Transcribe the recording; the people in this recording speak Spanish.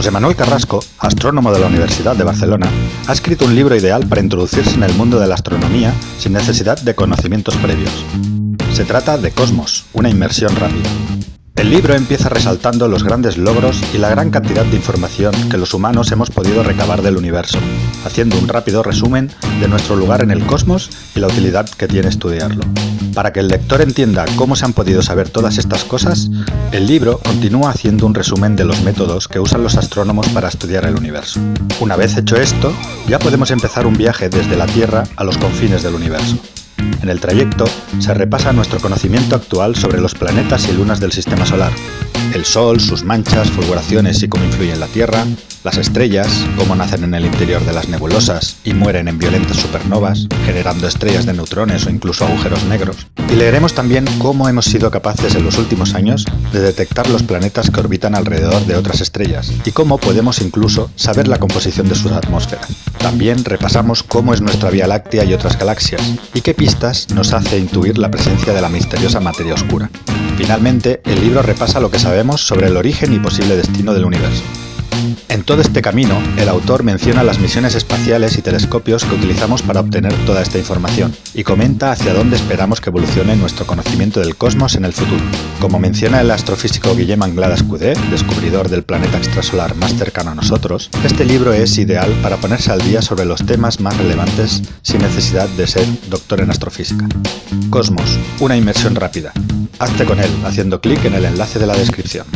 José Manuel Carrasco, astrónomo de la Universidad de Barcelona, ha escrito un libro ideal para introducirse en el mundo de la astronomía sin necesidad de conocimientos previos. Se trata de Cosmos, una inmersión rápida. El libro empieza resaltando los grandes logros y la gran cantidad de información que los humanos hemos podido recabar del universo, haciendo un rápido resumen de nuestro lugar en el cosmos y la utilidad que tiene estudiarlo. Para que el lector entienda cómo se han podido saber todas estas cosas, el libro continúa haciendo un resumen de los métodos que usan los astrónomos para estudiar el universo. Una vez hecho esto, ya podemos empezar un viaje desde la Tierra a los confines del universo. En el trayecto se repasa nuestro conocimiento actual sobre los planetas y lunas del Sistema Solar, el Sol, sus manchas, fulguraciones y cómo influyen en la Tierra, las estrellas, cómo nacen en el interior de las nebulosas y mueren en violentas supernovas, generando estrellas de neutrones o incluso agujeros negros. Y leeremos también cómo hemos sido capaces en los últimos años de detectar los planetas que orbitan alrededor de otras estrellas y cómo podemos incluso saber la composición de sus atmósferas. También repasamos cómo es nuestra Vía Láctea y otras galaxias y qué pistas nos hace intuir la presencia de la misteriosa materia oscura. Finalmente, el libro repasa lo que sabemos sobre el origen y posible destino del universo. En todo este camino, el autor menciona las misiones espaciales y telescopios que utilizamos para obtener toda esta información, y comenta hacia dónde esperamos que evolucione nuestro conocimiento del cosmos en el futuro. Como menciona el astrofísico Guillem Anglada Escudé, descubridor del planeta extrasolar más cercano a nosotros, este libro es ideal para ponerse al día sobre los temas más relevantes sin necesidad de ser doctor en astrofísica. Cosmos, una inmersión rápida. Hazte con él haciendo clic en el enlace de la descripción.